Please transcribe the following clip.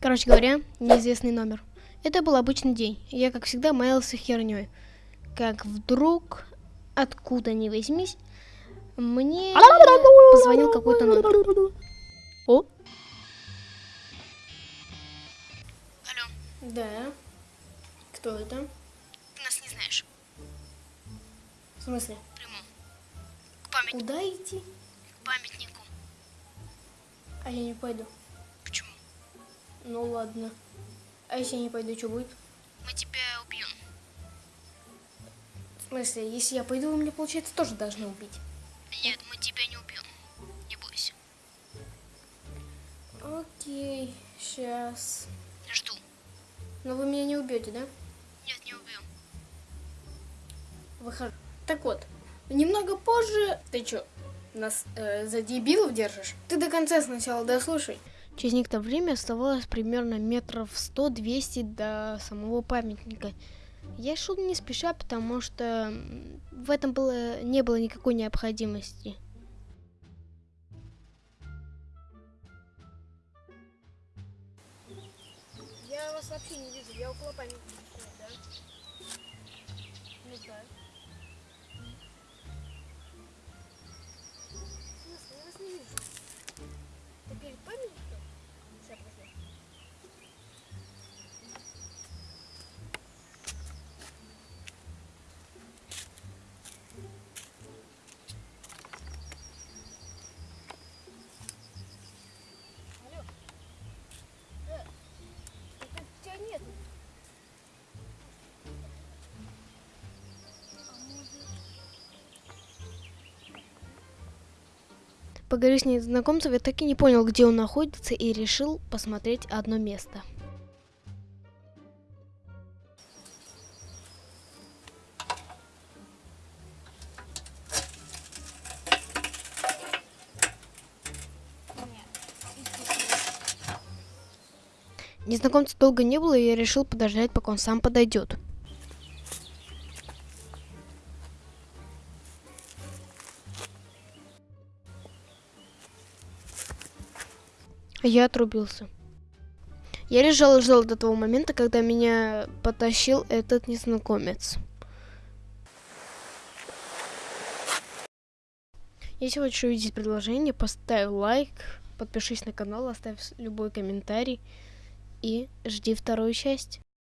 Короче говоря, неизвестный номер. Это был обычный день. Я, как всегда, маялся херней. Как вдруг, откуда ни возьмись, мне позвонил какой-то номер. О? Алло, Да. Кто это? ты нас не знаешь. В смысле? Прямом. К, память... Куда идти? к памятнику. А я не пойду. Ну ладно. А если я не пойду, что будет? Мы тебя убьем. В смысле, если я пойду, вы меня, получается, тоже должны убить. Нет, мы тебя не убьем. Не бойся. Окей, сейчас. Жду. Но вы меня не убьете, да? Нет, не убьем. Выхожу. Так вот, немного позже... Ты чё, нас э, за дебилов держишь? Ты до конца сначала дослушай. Через некоторое время оставалось примерно метров 100-200 до самого памятника. Я шел не спеша, потому что в этом было, не было никакой необходимости. Я вас вообще не вижу, я около памятника, да? Поговорив с незнакомцем, я так и не понял, где он находится, и решил посмотреть одно место. Незнакомца долго не было, и я решил подождать, пока он сам подойдет. Я отрубился. Я лежал и ждал до того момента, когда меня потащил этот незнакомец. Если хочешь увидеть предложение, поставь лайк, подпишись на канал, оставь любой комментарий и жди вторую часть.